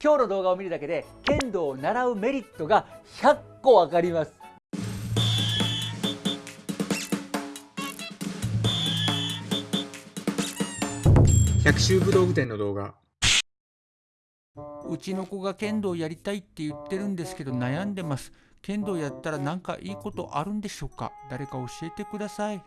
今日の動画を見るだけで剣道を習うメリットが100個わかります百秋武道具店の動画うちの子が剣道やりたいって言ってるんですけど悩んでます。剣道やったらなんかいいことあるんでしょうか？誰か教えてください。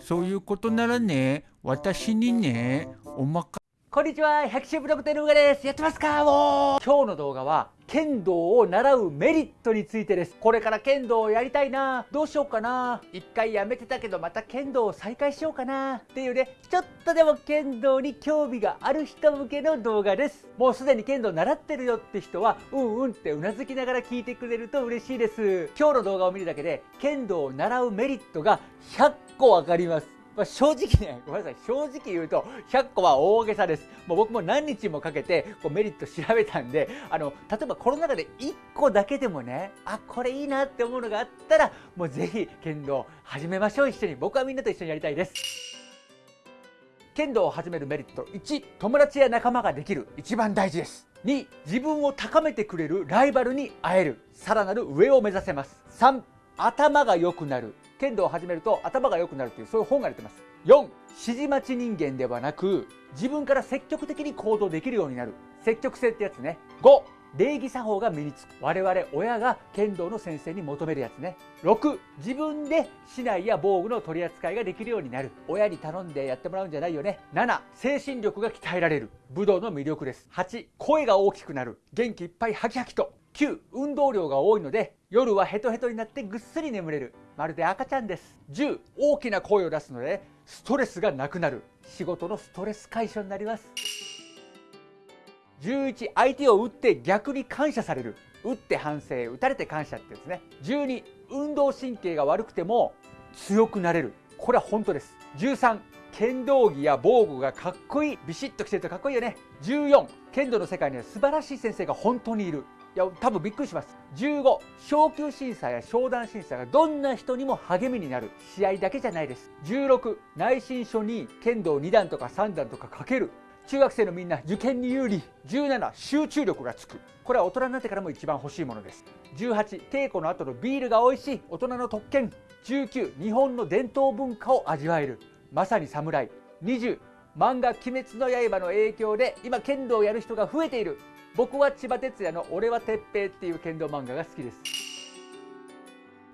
そういうことならね、私にね、おまかこんにちは百秋武道店のうがです。やってますかもう。今日の動画は剣道を習うメリットについてです。これから剣道をやりたいな。どうしようかな。一回やめてたけどまた剣道を再開しようかな。っていうね。ちょっとでも剣道に興味がある人向けの動画です。もうすでに剣道習ってるよって人はうんうんってうなずきながら聞いてくれると嬉しいです。今日の動画を見るだけで剣道を習うメリットが100個わかります。まあ、正直ね、ごめんなさい、正直言うと、100個は大げさです。もう僕も何日もかけてこうメリット調べたんで、あの、例えばこの中で1個だけでもね、あ、これいいなって思うのがあったら、もうぜひ剣道始めましょう、一緒に。僕はみんなと一緒にやりたいです。剣道を始めるメリット。1友達や仲間ができる。一番大事です。2自分を高めてくれるライバルに会える。さらなる上を目指せます。3頭が良くなる。剣道を始めると頭が良くなるというそういう本が出てます。4指示待ち人間ではなく自分から積極的に行動できるようになる。積極性ってやつね。5礼儀作法が身につく。我々親が剣道の先生に求めるやつね。6自分で竹刀や防具の取り扱いができるようになる。親に頼んでやってもらうんじゃないよね。7精神力が鍛えられる。武道の魅力です。8声が大きくなる。元気いっぱいハキハキと。9運動量が多いので夜はヘトヘトになってぐっすり眠れる。まるで赤ちゃんです。10大きな声を出すのでストレスがなくなる。仕事のストレス解消になります。11相手を打って逆に感謝される。打って反省打たれて感謝ってやつね。12運動神経が悪くても強くなれる。これは本当です。13剣道着や防具がかっこいい。ビシッと着てるとかっこいいよね。14剣道の世界には素晴らしい先生が本当にいる。いや多分びっくりします。15昇級審査や商談審査がどんな人にも励みになる試合だけじゃないです。16内申書に剣道2段とか3段とかかける。中学生のみんな受験に有利。17集中力がつく。これは大人になってからも一番欲しいものです。18稽古の後のビールが美味しい。大人の特権。19日本の伝統文化を味わえる。まさに侍20漫画「鬼滅の刃」の影響で今剣道をやる人が増えている。僕は千葉哲也の「俺は鉄平」っていう剣道漫画が好きです。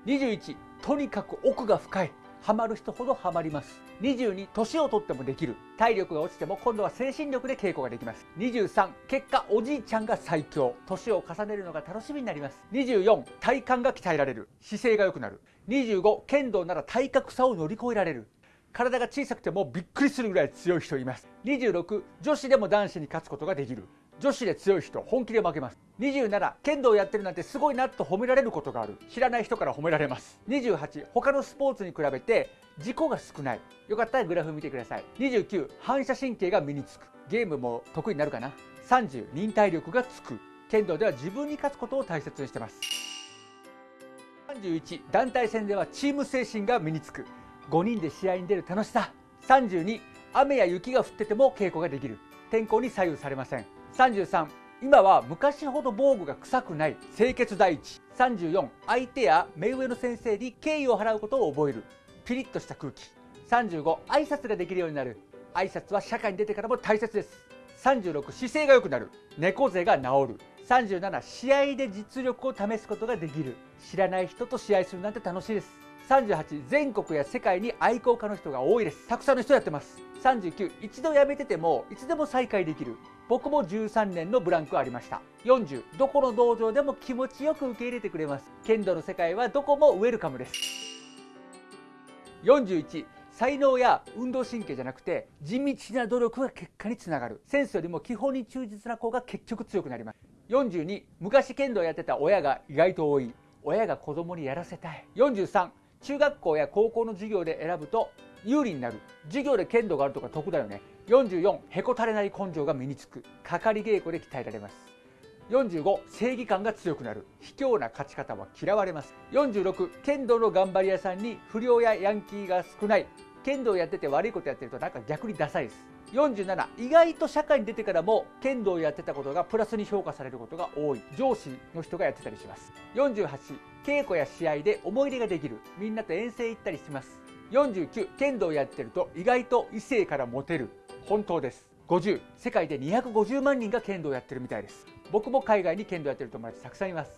21とにかく奥が深い。ハマる人ほどハマります。22年を取ってもできる。体力が落ちても今度は精神力で稽古ができます。23結果おじいちゃんが最強。年を重ねるのが楽しみになります。24体幹が鍛えられる。姿勢が良くなる。25剣道なら体格差を乗り越えられる。体が小さくてもびっくりするぐらい強い人います。26女子でも男子に勝つことができる。女子で強い人本気で負けます。27剣道やってるなんてすごいなと褒められることがある。知らない人から褒められます。28他のスポーツに比べて事故が少ない。よかったらグラフ見てください。29反射神経が身につく。ゲームも得意になるかな。30忍耐力がつく。剣道では自分に勝つことを大切にしてます。31団体戦ではチーム精神が身につく。5人で試合に出る楽しさ。32雨や雪が降ってても稽古ができる。天候に左右されません。33今は昔ほど防具が臭くない清潔第一。34相手や目上の先生に敬意を払うことを覚える。ピリッとした空気。35挨拶ができるようになる。挨拶は社会に出てからも大切です。36姿勢が良くなる。猫背が治る。37試合で実力を試すことができる。知らない人と試合するなんて楽しいです。38全国や世界に愛好家の人が多いです。たくさんの人やってます。39一度辞めててもいつでも再開できる。僕も13年のブランクありました。40どこの道場でも気持ちよく受け入れてくれます。剣道の世界はどこもウェルカムです。41才能や運動神経じゃなくて地道な努力が結果につながる。センスよりも基本に忠実な子が結局強くなります。42昔剣道やってた親が意外と多い。親が子供にやらせたい。43中学校や高校の授業で選ぶと有利になる。授業で剣道があるとか得だよね。44へこたれない根性が身につく。かかり稽古で鍛えられます。45正義感が強くなる。卑怯な勝ち方は嫌われます。46剣道の頑張り屋さんに不良やヤンキーが少ない。剣道やってて悪いことやってるとなんか逆にダサいです。47意外と社会に出てからも剣道をやってたことがプラスに評価されることが多い。上司の人がやってたりします。48稽古や試合で思い出ができる。みんなと遠征行ったりします。49剣道やってると意外と異性からモテる。本当です。50世界で250万人が剣道やってるみたいです。僕も海外に剣道やってる友達たくさんいます。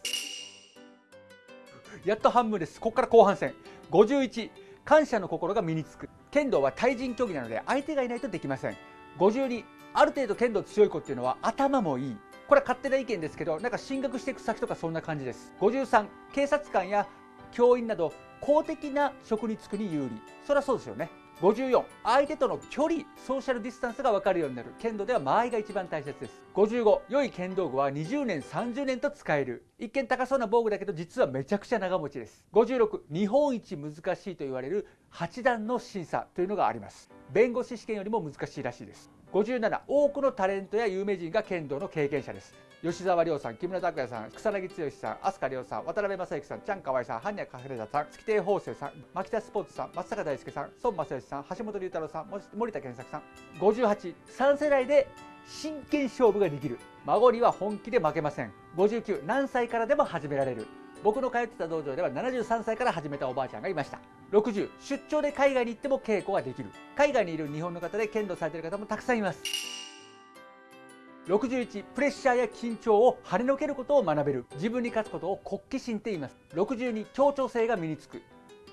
やっと半分です。ここから後半戦。51感謝の心が身につく。剣道は対人競技なので相手がいないとできません。52ある程度剣道強い子っていうのは頭もいい。これは勝手な意見ですけどなんか進学していく先とかそんな感じです。53警察官や教員など公的な職に就くに有利。そりゃそうですよね。54相手との距離ソーシャルディスタンスが分かるようになる。剣道では間合いが一番大切です。55良い剣道具は20年30年と使える。一見高そうな防具だけど実はめちゃくちゃ長持ちです。56日本一難しいと言われる8段の審査というのがあります。弁護士試験よりも難しいらしいです。57多くのタレントや有名人が剣道の経験者です。吉沢亮さん木村拓哉さん草薙剛さん飛鳥亮さん渡辺正行さんちゃんかわいさん般若カフレさん月亭方正さん牧田スポーツさん松坂大輔さん孫正義さん橋本龍太郎さん森田健作さん583世代で真剣勝負ができる。孫には本気で負けません。59何歳からでも始められる。僕の通ってた道場では73歳から始めたおばあちゃんがいました。60出張で海外に行っても稽古ができる。海外にいる日本の方で剣道されている方もたくさんいます。61プレッシャーや緊張を跳ねのけることを学べる。自分に勝つことを国旗心って言います。62協調性が身につく。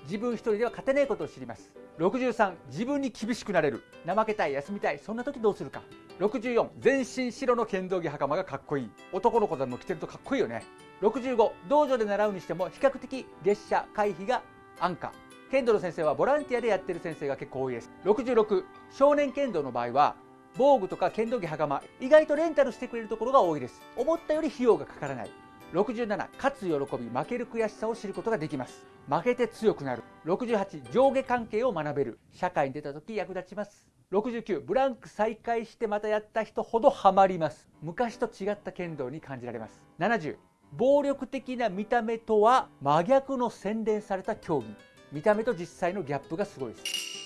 自分一人では勝てないことを知ります。63自分に厳しくなれる。怠けたい休みたいそんな時どうするか。64全身白の剣道着袴がかっこいい。男の子でも着てるとかっこいいよね。65道場で習うにしても比較的月謝回避が安価。剣道の先生はボランティアでやってる先生が結構多いです。66少年剣道の場合は防具とか剣道着袴意外とレンタルしてくれるところが多いです。思ったより費用がかからない。67勝つ喜び負ける悔しさを知ることができます。負けて強くなる。68上下関係を学べる。社会に出た時役立ちます。69ブランク再開してまたやった人ほどハマります。昔と違った剣道に感じられます。70暴力的な見た目とは真逆の洗練された競技。見た目と実際のギャップがすごいです。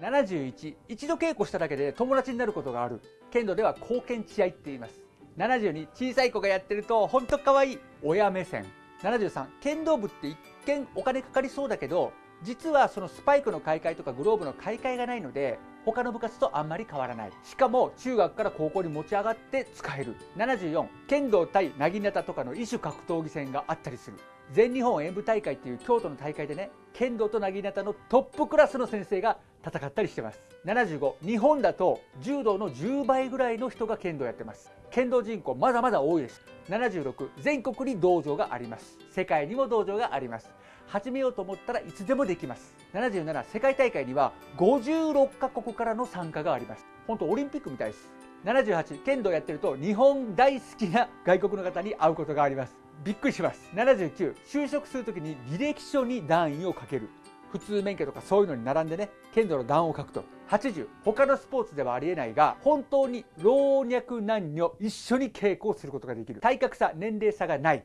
71一度稽古しただけで友達になることがある。剣道では貢献血合いって言います。72小さい子がやってると本当可愛い。親目線。73剣道部って一見お金かかりそうだけど実はそのスパイクの買い替えとかグローブの買い替えがないので他の部活とあんまり変わらない。しかも中学から高校に持ち上がって使える。74剣道対なぎなたとかの異種格闘技戦があったりする。全日本演舞大会っていう京都の大会でね剣道となぎなたのトップクラスの先生が戦ったりしてます。75日本だと柔道の10倍ぐらいの人が剣道やってます。剣道人口まだまだ多いです。76全国に道場があります。世界にも道場があります。始めようと思ったらいつでもできます。77世界大会には56カ国からの参加があります。本当オリンピックみたいです。78剣道やってると日本大好きな外国の方に会うことがあります。びっくりします。79就職する時に履歴書に段位をかける。普通免許とかそういうのに並んでね剣道の段を書くと。80他のスポーツではありえないが本当に老若男女一緒に稽古をすることができる。体格差年齢差がない。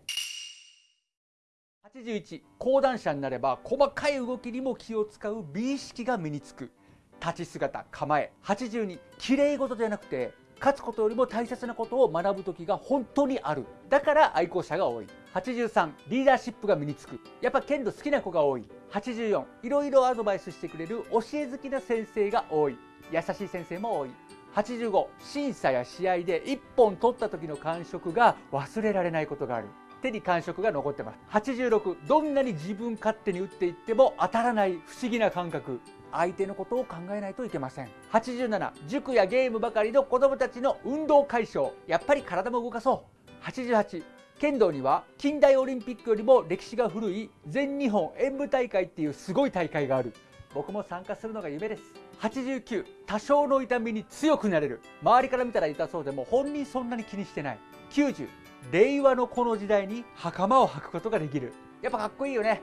81講談社になれば細かい動きにも気を使う美意識が身につく。立ち姿構え。82綺麗事じゃなくて勝つことよりも大切なことを学ぶ時が本当にある。だから愛好者が多い。83リーダーシップが身につく。やっぱ剣道好きな子が多い。84いろいろアドバイスしてくれる教え好きな先生が多い。優しい先生も多い。85審査や試合で1本取った時の感触が忘れられないことがある。手に感触が残ってます。86どんなに自分勝手に打っていっても当たらない不思議な感覚。相手のことを考えないといけません。87塾やゲームばかりの子どもたちの運動解消。やっぱり体も動かそう。88剣道には近代オリンピックよりも歴史が古い全日本演舞大会っていうすごい大会がある。僕も参加するのが夢です。89多少の痛みに強くなれる。周りから見たら痛そうでも本人そんなに気にしてない。90令和のこの時代に袴を履くことができる。やっぱかっこいいよね。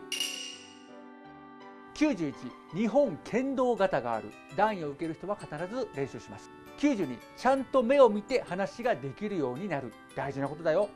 91日本剣道型がある。段位を受ける人は必ず練習します。92ちゃんと目を見て話ができるようになる。大事なことだよ。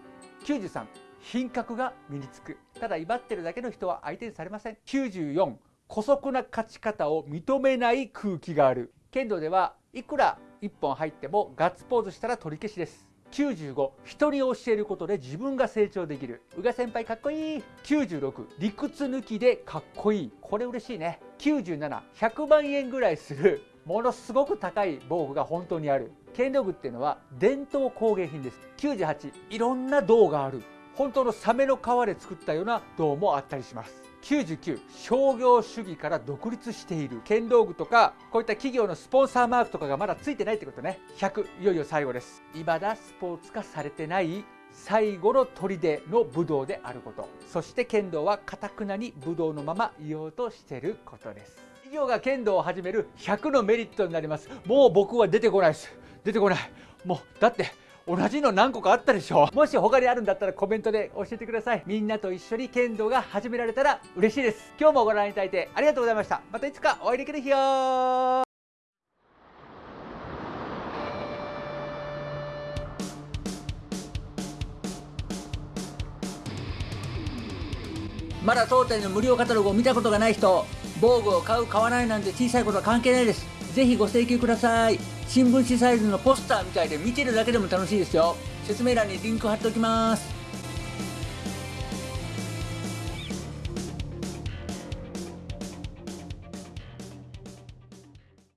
93品格が身につく。ただ威張ってるだけの人は相手にされません。94姑息な勝ち方を認めない空気がある。剣道ではいくら1本入ってもガッツポーズしたら取り消しです95人に教えることで自分が成長できる。宇賀先輩かっこいい。96理屈抜きでかっこいい。これ嬉しいね。97100万円ぐらいする。ものすごく高い防具が本当にある。剣道具っていうのは伝統工芸品です。98いろんな銅がある。本当のサメの皮で作ったような銅もあったりします。99商業主義から独立している剣道具とかこういった企業のスポンサーマークとかがまだついてないってことね。100いよいよ最後です。未だスポーツ化されてない最後の砦の武道であること。そして剣道はかたくなに武道のままいようとしてることです。企業が剣道を始める100のメリットになります。もう僕は出てこないです。出てこない。もうだって同じの何個かあったでしょ。もし他にあるんだったらコメントで教えてください。みんなと一緒に剣道が始められたら嬉しいです。今日もご覧いただいてありがとうございました。またいつかお会いできる日よ。まだ当店の無料カタログを見たことがない人防具を買う買わないなんて小さいことは関係ないです。ぜひご請求ください。新聞紙サイズのポスターみたいで見てるだけでも楽しいですよ。説明欄にリンク貼っておきます。